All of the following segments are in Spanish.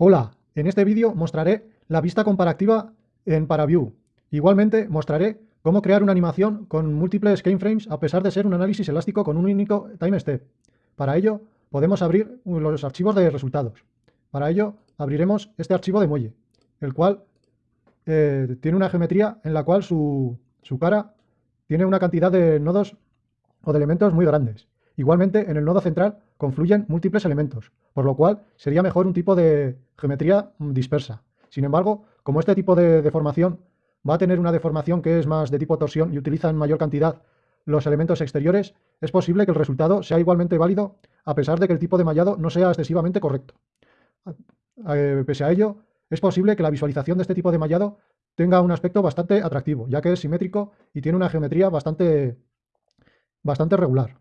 Hola, en este vídeo mostraré la vista comparativa en ParaView. Igualmente mostraré cómo crear una animación con múltiples keyframes a pesar de ser un análisis elástico con un único time step. Para ello podemos abrir los archivos de resultados. Para ello abriremos este archivo de muelle, el cual eh, tiene una geometría en la cual su, su cara tiene una cantidad de nodos o de elementos muy grandes. Igualmente, en el nodo central confluyen múltiples elementos, por lo cual sería mejor un tipo de geometría dispersa. Sin embargo, como este tipo de deformación va a tener una deformación que es más de tipo torsión y utiliza en mayor cantidad los elementos exteriores, es posible que el resultado sea igualmente válido a pesar de que el tipo de mallado no sea excesivamente correcto. Eh, pese a ello, es posible que la visualización de este tipo de mallado tenga un aspecto bastante atractivo, ya que es simétrico y tiene una geometría bastante, bastante regular.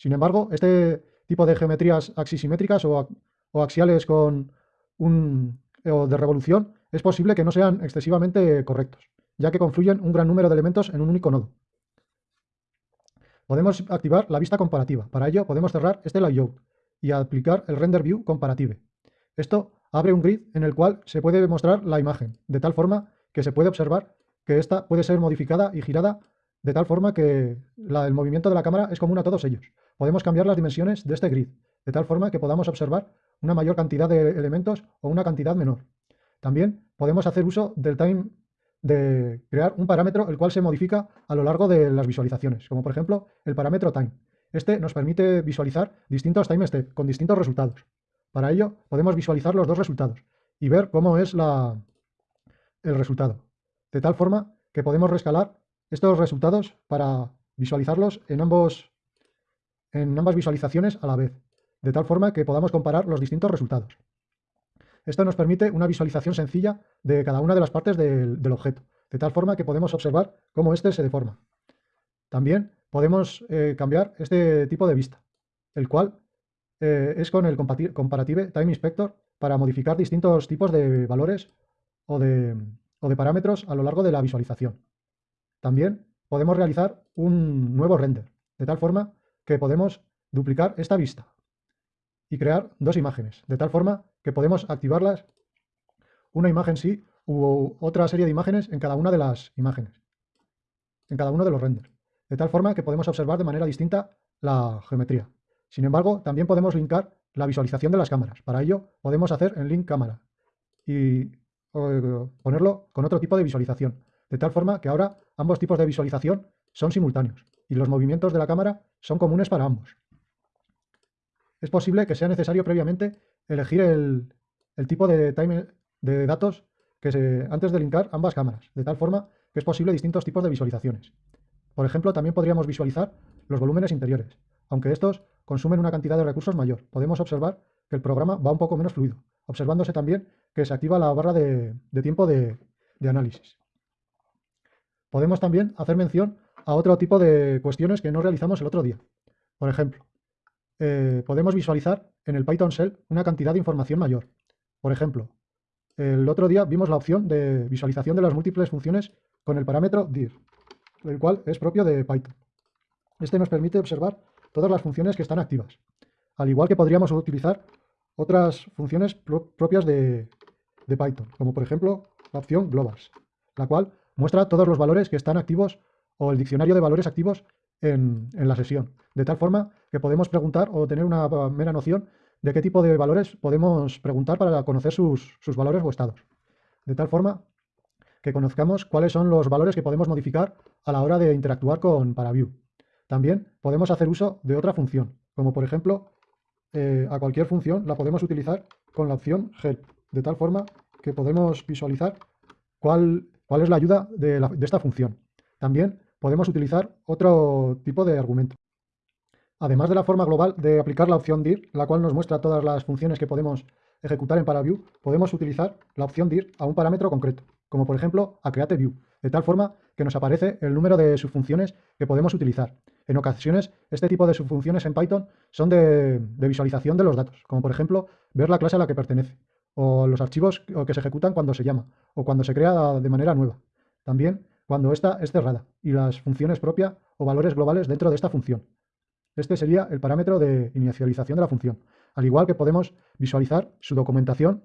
Sin embargo, este tipo de geometrías axisimétricas o, axiales con un, o de revolución es posible que no sean excesivamente correctos, ya que confluyen un gran número de elementos en un único nodo. Podemos activar la vista comparativa. Para ello podemos cerrar este layout y aplicar el render view comparative. Esto abre un grid en el cual se puede mostrar la imagen, de tal forma que se puede observar que esta puede ser modificada y girada de tal forma que el movimiento de la cámara es común a todos ellos. Podemos cambiar las dimensiones de este grid, de tal forma que podamos observar una mayor cantidad de elementos o una cantidad menor. También podemos hacer uso del time de crear un parámetro el cual se modifica a lo largo de las visualizaciones, como por ejemplo el parámetro time. Este nos permite visualizar distintos time steps con distintos resultados. Para ello podemos visualizar los dos resultados y ver cómo es la, el resultado. De tal forma que podemos rescalar estos resultados para visualizarlos en, ambos, en ambas visualizaciones a la vez, de tal forma que podamos comparar los distintos resultados. Esto nos permite una visualización sencilla de cada una de las partes del, objeto, de tal forma que podemos observar cómo éste se deforma. También podemos eh, cambiar este tipo de vista, el cual eh, es con el Comparative Time Inspector para modificar distintos tipos de valores o de, o de parámetros a lo largo de la visualización. También podemos realizar un nuevo render, de tal forma que podemos duplicar esta vista y crear dos imágenes, de tal forma que podemos activarlas una imagen sí u otra serie de imágenes en cada una de las imágenes, en cada uno de los renders, de tal forma que podemos observar de manera distinta la geometría. Sin embargo, también podemos linkar la visualización de las cámaras. Para ello, podemos hacer en link cámara y ponerlo con otro tipo de visualización, de tal forma que ahora ambos tipos de visualización son simultáneos y los movimientos de la cámara son comunes para ambos. Es posible que sea necesario previamente elegir el, tipo de, time, de datos que se, antes de linkar ambas cámaras, de tal forma que es posible distintos tipos de visualizaciones. Por ejemplo, también podríamos visualizar los volúmenes interiores. Aunque estos consumen una cantidad de recursos mayor, podemos observar que el programa va un poco menos fluido, observándose también que se activa la barra de, tiempo de análisis. Podemos también hacer mención a otro tipo de cuestiones que no realizamos el otro día. Por ejemplo, eh, podemos visualizar en el Python Shell una cantidad de información mayor. Por ejemplo, el otro día vimos la opción de visualización de las múltiples funciones con el parámetro dir, el cual es propio de Python. Este nos permite observar todas las funciones que están activas, al igual que podríamos utilizar otras funciones propias de, de Python, como por ejemplo la opción globals, la cual muestra todos los valores que están activos o el diccionario de valores activos en, la sesión, de tal forma que podemos preguntar o tener una mera noción de qué tipo de valores podemos preguntar para conocer sus, valores o estados. De tal forma que conozcamos cuáles son los valores que podemos modificar a la hora de interactuar con ParaView. También podemos hacer uso de otra función, como por ejemplo, eh, a cualquier función la podemos utilizar con la opción help, de tal forma que podemos visualizar cuál ¿Cuál es la ayuda de, esta función? También podemos utilizar otro tipo de argumento. Además de la forma global de aplicar la opción dir, la cual nos muestra todas las funciones que podemos ejecutar en ParaView, podemos utilizar la opción dir a un parámetro concreto, como por ejemplo a createView, de tal forma que nos aparece el número de subfunciones que podemos utilizar. En ocasiones, este tipo de subfunciones en Python son de visualización de los datos, como por ejemplo ver la clase a la que pertenece, o los archivos que se ejecutan cuando se llama, o cuando se crea de manera nueva. También cuando esta es cerrada, y las funciones propias o valores globales dentro de esta función. Este sería el parámetro de inicialización de la función, al igual que podemos visualizar su documentación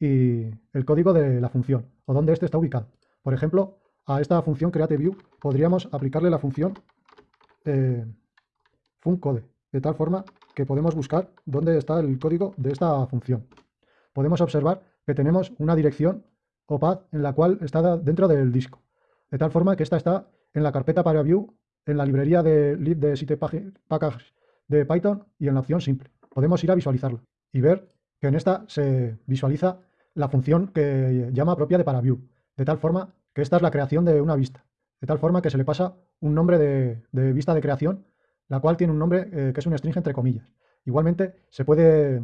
y el código de la función o dónde éste está ubicado. Por ejemplo, a esta función createView podríamos aplicarle la función eh, funcode, de tal forma que podemos buscar dónde está el código de esta función. Podemos observar que tenemos una dirección o path en la cual está dentro del disco, de tal forma que esta está en la carpeta para view, en la librería de lib de site packages de Python y en la opción simple. Podemos ir a visualizarlo y ver que en esta se visualiza la función que llama propia de ParaView, de tal forma que esta es la creación de una vista, de tal forma que se le pasa un nombre de, vista de creación, la cual tiene un nombre eh, que es un string entre comillas. Igualmente se puede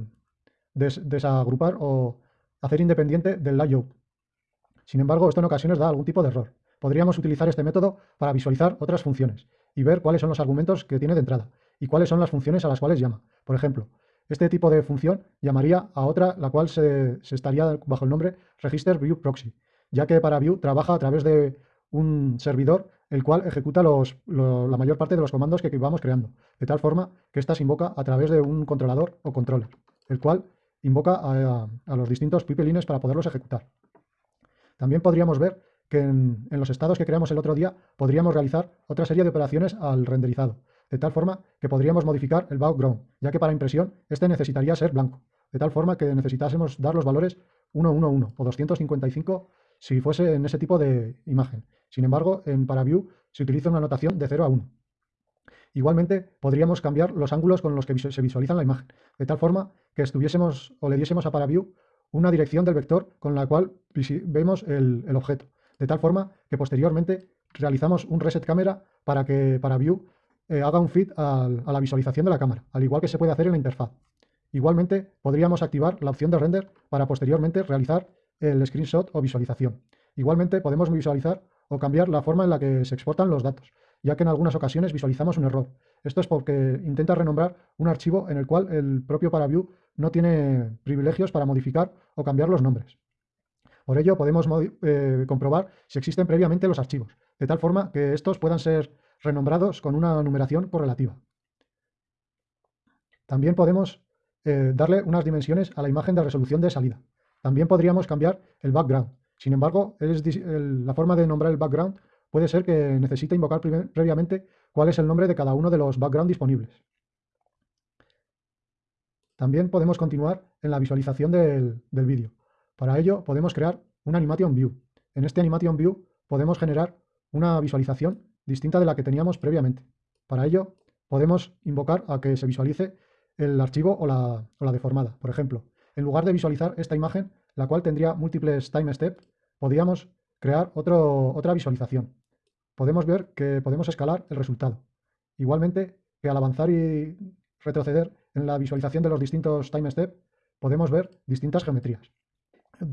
desagrupar o hacer independiente del layout. Sin embargo, esto en ocasiones da algún tipo de error. Podríamos utilizar este método para visualizar otras funciones y ver cuáles son los argumentos que tiene de entrada y cuáles son las funciones a las cuales llama. Por ejemplo, este tipo de función llamaría a otra la cual se, estaría bajo el nombre register view proxy ya que ParaView trabaja a través de un servidor el cual ejecuta la mayor parte de los comandos que vamos creando, de tal forma que ésta se invoca a través de un controlador o controller, el cual invoca a, los distintos pipelines para poderlos ejecutar. También podríamos ver que en, los estados que creamos el otro día podríamos realizar otra serie de operaciones al renderizado, de tal forma que podríamos modificar el background, ya que para impresión este necesitaría ser blanco, de tal forma que necesitásemos dar los valores 111 o 255 si fuese en ese tipo de imagen. Sin embargo, en ParaView se utiliza una notación de 0 a 1. Igualmente, podríamos cambiar los ángulos con los que se visualiza la imagen, de tal forma que estuviésemos o le diésemos a ParaView una dirección del vector con la cual vemos el, objeto, de tal forma que posteriormente realizamos un reset cámara para que ParaView eh, haga un fit a la visualización de la cámara, al igual que se puede hacer en la interfaz. Igualmente, podríamos activar la opción de render para posteriormente realizar el screenshot o visualización. Igualmente podemos visualizar o cambiar la forma en la que se exportan los datos, ya que en algunas ocasiones visualizamos un error. Esto es porque intenta renombrar un archivo en el cual el propio ParaView no tiene privilegios para modificar o cambiar los nombres. Por ello podemos eh, comprobar si existen previamente los archivos, de tal forma que estos puedan ser renombrados con una numeración correlativa. También podemos eh, darle unas dimensiones a la imagen de resolución de salida. También podríamos cambiar el background. Sin embargo, la forma de nombrar el background puede ser que necesite invocar previamente cuál es el nombre de cada uno de los background disponibles. También podemos continuar en la visualización del, del vídeo. Para ello podemos crear un animation view. En este animation view podemos generar una visualización distinta de la que teníamos previamente. Para ello podemos invocar a que se visualice el archivo o la, deformada. Por ejemplo, en lugar de visualizar esta imagen, la cual tendría múltiples time steps, podríamos crear otra visualización. Podemos ver que podemos escalar el resultado. Igualmente, que al avanzar y retroceder en la visualización de los distintos time steps, podemos ver distintas geometrías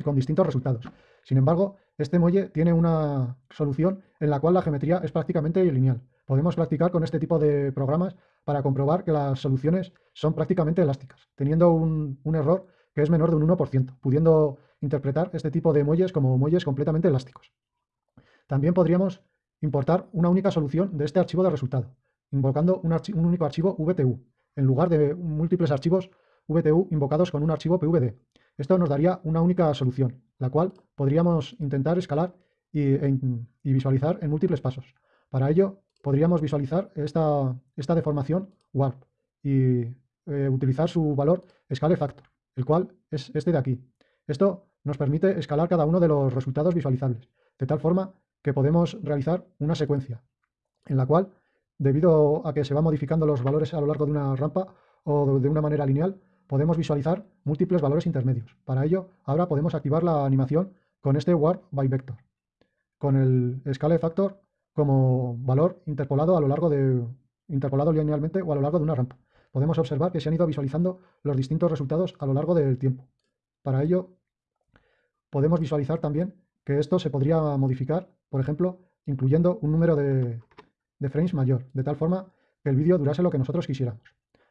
con distintos resultados. Sin embargo, este muelle tiene una solución en la cual la geometría es prácticamente lineal. Podemos practicar con este tipo de programas para comprobar que las soluciones son prácticamente elásticas, teniendo un, un error que es menor de un 1%, pudiendo interpretar este tipo de muelles como muelles completamente elásticos. También podríamos importar una única solución de este archivo de resultado, invocando un, único archivo VTU, en lugar de múltiples archivos VTU invocados con un archivo PVD. Esto nos daría una única solución, la cual podríamos intentar escalar y, visualizar en múltiples pasos. Para ello, podríamos visualizar esta, deformación warp y eh, utilizar su valor scale factor el cual es este de aquí. Esto nos permite escalar cada uno de los resultados visualizables, de tal forma que podemos realizar una secuencia, en la cual, debido a que se van modificando los valores a lo largo de una rampa o de una manera lineal, podemos visualizar múltiples valores intermedios. Para ello, ahora podemos activar la animación con este Warp by Vector, con el Scale Factor como valor interpolado a lo largo de interpolado linealmente o a lo largo de una rampa podemos observar que se han ido visualizando los distintos resultados a lo largo del tiempo. Para ello, podemos visualizar también que esto se podría modificar, por ejemplo, incluyendo un número de, frames mayor, de tal forma que el vídeo durase lo que nosotros quisiéramos.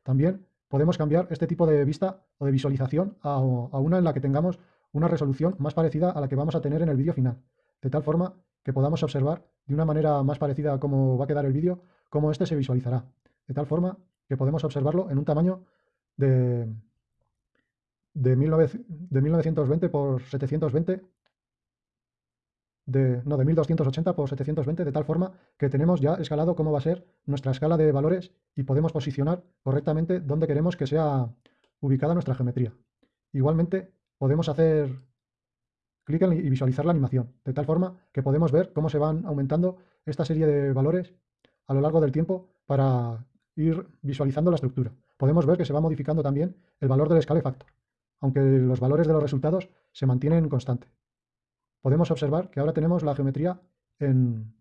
También podemos cambiar este tipo de vista o de visualización a, a, una en la que tengamos una resolución más parecida a la que vamos a tener en el vídeo final, de tal forma que podamos observar de una manera más parecida a cómo va a quedar el vídeo, cómo este se visualizará, de tal forma que podemos observarlo en un tamaño de, de, 1920 por 720, de, no, de 1280 por 720, de tal forma que tenemos ya escalado cómo va a ser nuestra escala de valores y podemos posicionar correctamente dónde queremos que sea ubicada nuestra geometría. Igualmente, podemos hacer clic y visualizar la animación, de tal forma que podemos ver cómo se van aumentando esta serie de valores a lo largo del tiempo para ir visualizando la estructura. Podemos ver que se va modificando también el valor del scale factor, aunque los valores de los resultados se mantienen constantes. Podemos observar que ahora tenemos la geometría en,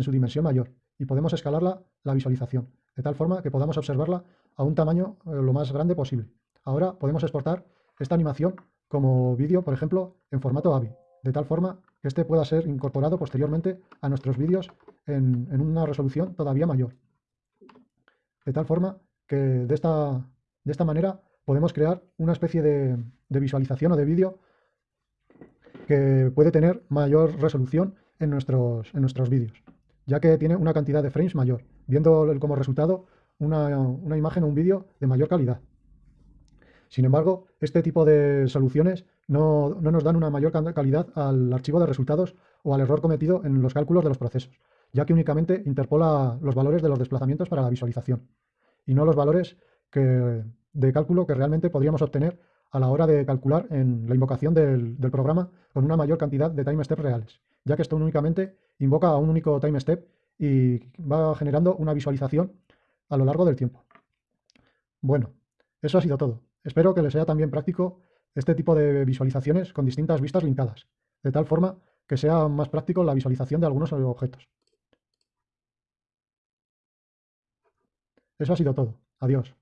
su dimensión mayor y podemos escalarla la visualización, de tal forma que podamos observarla a un tamaño eh, lo más grande posible. Ahora podemos exportar esta animación como vídeo, por ejemplo, en formato AVI, de tal forma que este pueda ser incorporado posteriormente a nuestros vídeos en, una resolución todavía mayor. De tal forma que de esta, de esta manera podemos crear una especie de, visualización o de vídeo que puede tener mayor resolución en nuestros, en nuestros vídeos, ya que tiene una cantidad de frames mayor, viendo como resultado una, una imagen o un vídeo de mayor calidad. Sin embargo, este tipo de soluciones no, nos dan una mayor calidad al archivo de resultados o al error cometido en los cálculos de los procesos, ya que únicamente interpola los valores de los desplazamientos para la visualización y no los valores de cálculo que realmente podríamos obtener a la hora de calcular en la invocación del, programa con una mayor cantidad de time steps reales, ya que esto únicamente invoca a un único time step y va generando una visualización a lo largo del tiempo. Bueno, eso ha sido todo. Espero que les sea también práctico este tipo de visualizaciones con distintas vistas linkadas, de tal forma que sea más práctico la visualización de algunos objetos. Eso ha sido todo. Adiós.